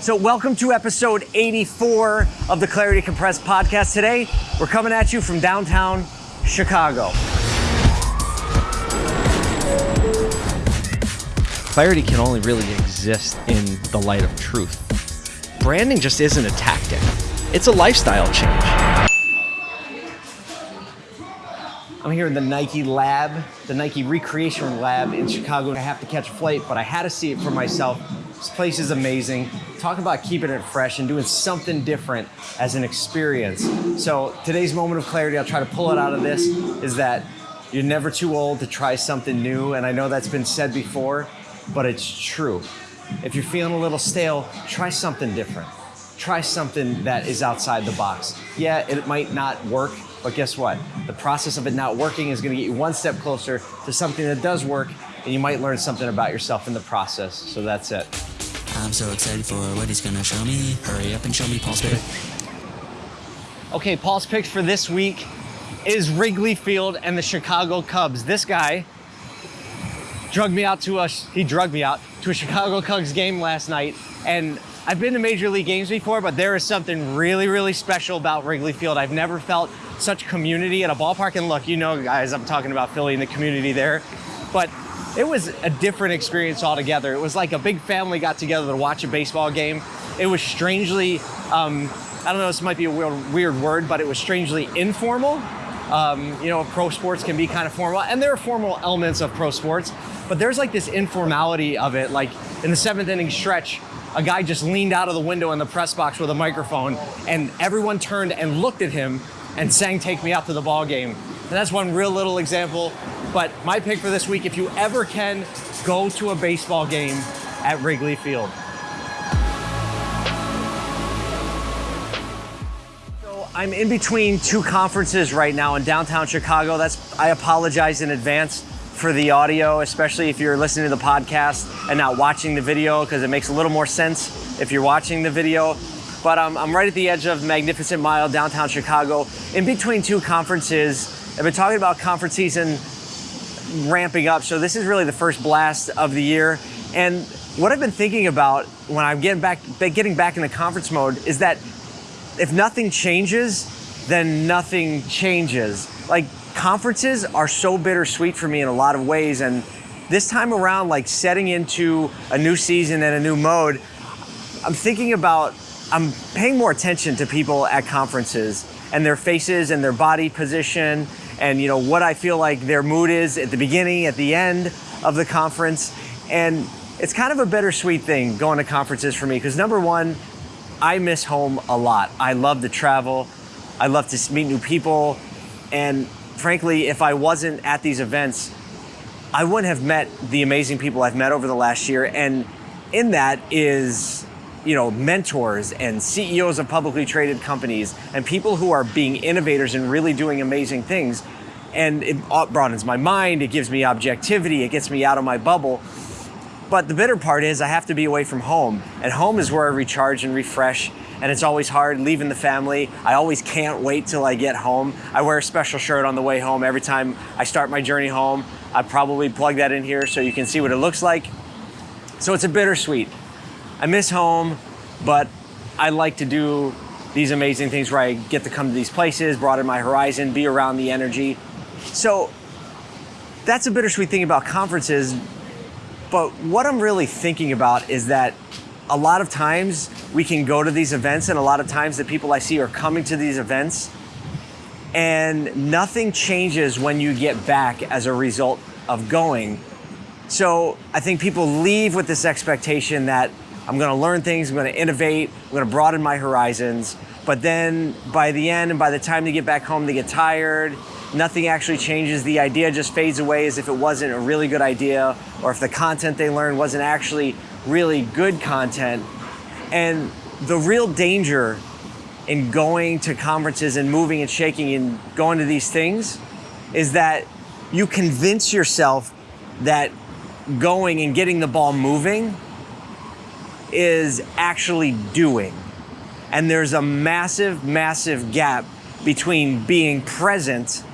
So, welcome to episode 84 of the Clarity Compressed podcast. Today, we're coming at you from downtown Chicago. Clarity can only really exist in the light of truth. Branding just isn't a tactic, it's a lifestyle change. I'm here in the Nike lab, the Nike Recreation Lab in Chicago. I have to catch a flight, but I had to see it for myself. This place is amazing. Talk about keeping it fresh and doing something different as an experience. So today's moment of clarity, I'll try to pull it out of this, is that you're never too old to try something new. And I know that's been said before, but it's true. If you're feeling a little stale, try something different. Try something that is outside the box. Yeah, it might not work, but guess what? The process of it not working is gonna get you one step closer to something that does work, and you might learn something about yourself in the process. So that's it. I'm so excited for what he's gonna show me. Hurry up and show me Paul's pick. Okay, Paul's pick for this week is Wrigley Field and the Chicago Cubs. This guy drugged me out to us. he drugged me out to a Chicago Cubs game last night, and I've been to major league games before, but there is something really, really special about Wrigley Field. I've never felt such community at a ballpark. And look, you know, guys, I'm talking about Philly and the community there, but it was a different experience altogether. It was like a big family got together to watch a baseball game. It was strangely, um, I don't know, this might be a weird, weird word, but it was strangely informal. Um, you know, pro sports can be kind of formal, and there are formal elements of pro sports, but there's like this informality of it. Like in the seventh inning stretch, a guy just leaned out of the window in the press box with a microphone, and everyone turned and looked at him and sang "Take Me Out to the Ball Game." And that's one real little example. But my pick for this week, if you ever can, go to a baseball game at Wrigley Field. So I'm in between two conferences right now in downtown Chicago. That's I apologize in advance for the audio, especially if you're listening to the podcast and not watching the video, because it makes a little more sense if you're watching the video. But um, I'm right at the edge of Magnificent Mile, downtown Chicago, in between two conferences I've been talking about conference season ramping up, so this is really the first blast of the year. And what I've been thinking about when I'm getting back, getting back into conference mode is that if nothing changes, then nothing changes. Like conferences are so bittersweet for me in a lot of ways, and this time around, like setting into a new season and a new mode, I'm thinking about, I'm paying more attention to people at conferences and their faces and their body position and you know what I feel like their mood is at the beginning, at the end of the conference. And it's kind of a bittersweet thing going to conferences for me because number one, I miss home a lot. I love to travel. I love to meet new people. And frankly, if I wasn't at these events, I wouldn't have met the amazing people I've met over the last year. And in that is you know, mentors and CEOs of publicly traded companies and people who are being innovators and really doing amazing things. And it broadens my mind, it gives me objectivity, it gets me out of my bubble. But the bitter part is I have to be away from home. And home is where I recharge and refresh. And it's always hard leaving the family. I always can't wait till I get home. I wear a special shirt on the way home. Every time I start my journey home, I probably plug that in here so you can see what it looks like. So it's a bittersweet. I miss home, but I like to do these amazing things where I get to come to these places, broaden my horizon, be around the energy. So that's a bittersweet thing about conferences. But what I'm really thinking about is that a lot of times we can go to these events, and a lot of times the people I see are coming to these events, and nothing changes when you get back as a result of going. So I think people leave with this expectation that I'm going to learn things, I'm going to innovate, I'm to broaden my horizons. But then by the end and by the time they get back home, they get tired. Nothing actually changes. The idea just fades away as if it wasn't a really good idea or if the content they learned wasn't actually really good content. And the real danger in going to conferences and moving and shaking and going to these things is that you convince yourself that going and getting the ball moving is actually doing. And there's a massive, massive gap between being present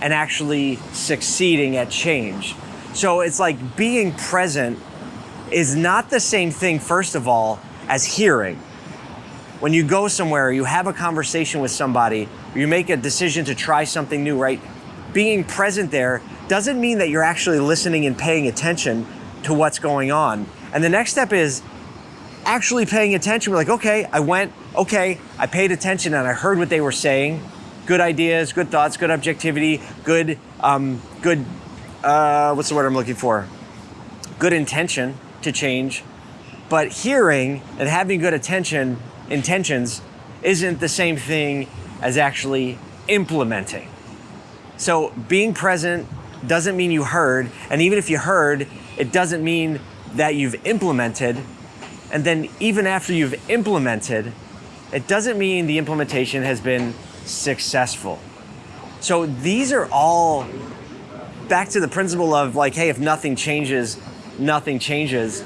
and actually succeeding at change. So it's like being present is not the same thing, first of all, as hearing. When you go somewhere, you have a conversation with somebody, you make a decision to try something new, right? Being present there doesn't mean that you're actually listening and paying attention to what's going on. And the next step is actually paying attention. We're like, okay, I went, okay, I paid attention and I heard what they were saying. Good ideas, good thoughts, good objectivity, good, um, good, uh, what's the word I'm looking for? Good intention to change. But hearing and having good attention, intentions, isn't the same thing as actually implementing. So being present doesn't mean you heard, and even if you heard, it doesn't mean that you've implemented. And then even after you've implemented, it doesn't mean the implementation has been successful. So these are all back to the principle of like, hey, if nothing changes, nothing changes.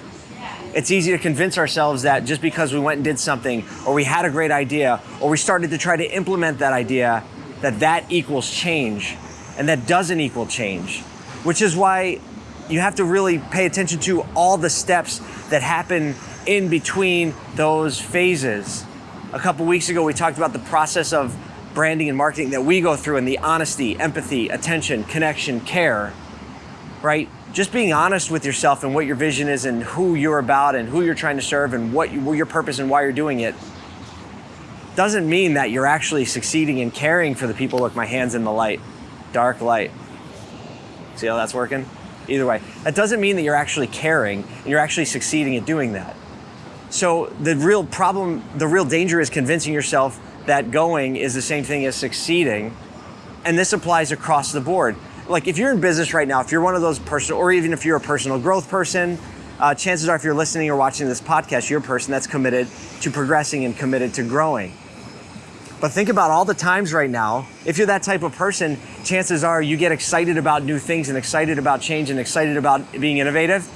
It's easy to convince ourselves that just because we went and did something, or we had a great idea, or we started to try to implement that idea, that that equals change. And that doesn't equal change, which is why you have to really pay attention to all the steps that happen in between those phases. A couple weeks ago, we talked about the process of branding and marketing that we go through and the honesty, empathy, attention, connection, care, right? Just being honest with yourself and what your vision is and who you're about and who you're trying to serve and what you, your purpose and why you're doing it doesn't mean that you're actually succeeding in caring for the people. Look, my hand's in the light, dark light. See how that's working? Either way, that doesn't mean that you're actually caring and you're actually succeeding at doing that. So the real problem, the real danger is convincing yourself that going is the same thing as succeeding. And this applies across the board. Like if you're in business right now, if you're one of those personal, or even if you're a personal growth person, uh, chances are if you're listening or watching this podcast, you're a person that's committed to progressing and committed to growing. But think about all the times right now, if you're that type of person, chances are you get excited about new things and excited about change and excited about being innovative.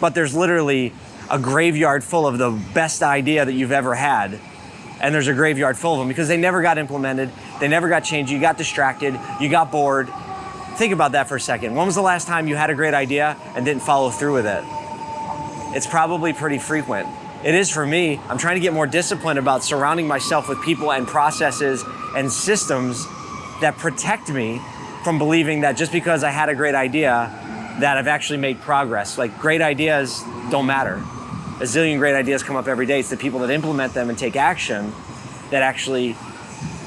But there's literally a graveyard full of the best idea that you've ever had. And there's a graveyard full of them because they never got implemented, they never got changed, you got distracted, you got bored. Think about that for a second. When was the last time you had a great idea and didn't follow through with it? It's probably pretty frequent. It is for me. I'm trying to get more disciplined about surrounding myself with people and processes and systems that protect me from believing that just because I had a great idea that I've actually made progress. Like great ideas don't matter. A zillion great ideas come up every day. It's the people that implement them and take action that actually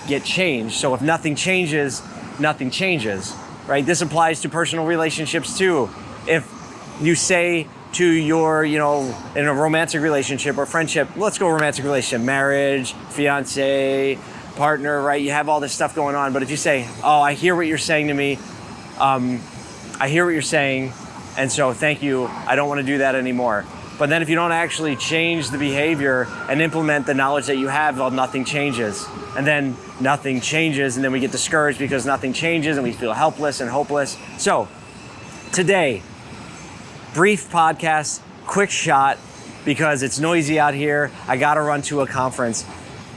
get changed. So if nothing changes, nothing changes, right? This applies to personal relationships too. If you say to your, you know, in a romantic relationship or friendship, let's go romantic relationship, marriage, fiance, partner, right? You have all this stuff going on. But if you say, oh, I hear what you're saying to me, um, I hear what you're saying, and so thank you, I don't want to do that anymore. But then if you don't actually change the behavior and implement the knowledge that you have, well, nothing changes. And then nothing changes, and then we get discouraged because nothing changes and we feel helpless and hopeless. So today, brief podcast, quick shot, because it's noisy out here. I got to run to a conference.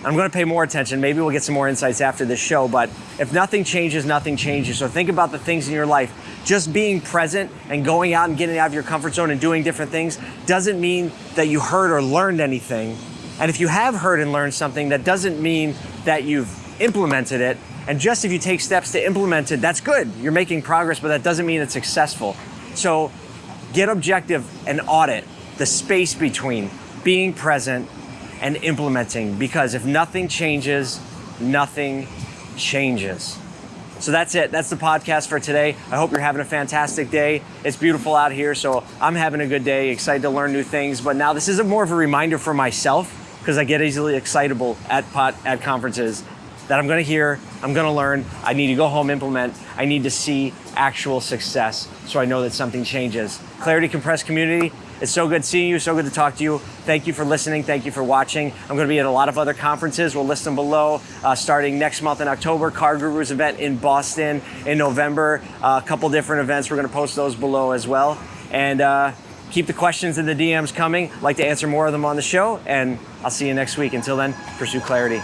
I'm going to pay more attention. Maybe we'll get some more insights after this show. But if nothing changes, nothing changes. So think about the things in your life. Just being present and going out and getting out of your comfort zone and doing different things doesn't mean that you heard or learned anything. And if you have heard and learned something, that doesn't mean that you've implemented it. And just if you take steps to implement it, that's good. You're making progress, but that doesn't mean it's successful. So get objective and audit the space between being present and implementing because if nothing changes, nothing changes. So that's it. That's the podcast for today. I hope you're having a fantastic day. It's beautiful out here, so I'm having a good day, excited to learn new things. But now this is more of a reminder for myself because I get easily excitable at pot at conferences that I'm going to hear, I'm going to learn, I need to go home implement, I need to see actual success so I know that something changes. Clarity Compressed community, it's so good seeing you, so good to talk to you. Thank you for listening, thank you for watching. I'm going to be at a lot of other conferences. We'll list them below. Uh, starting next month in October, CarGurus event in Boston in November. Uh, a couple different events. We're going to post those below as well. And uh, keep the questions in the DMs coming. I'd like to answer more of them on the show, and I'll see you next week. Until then, pursue clarity.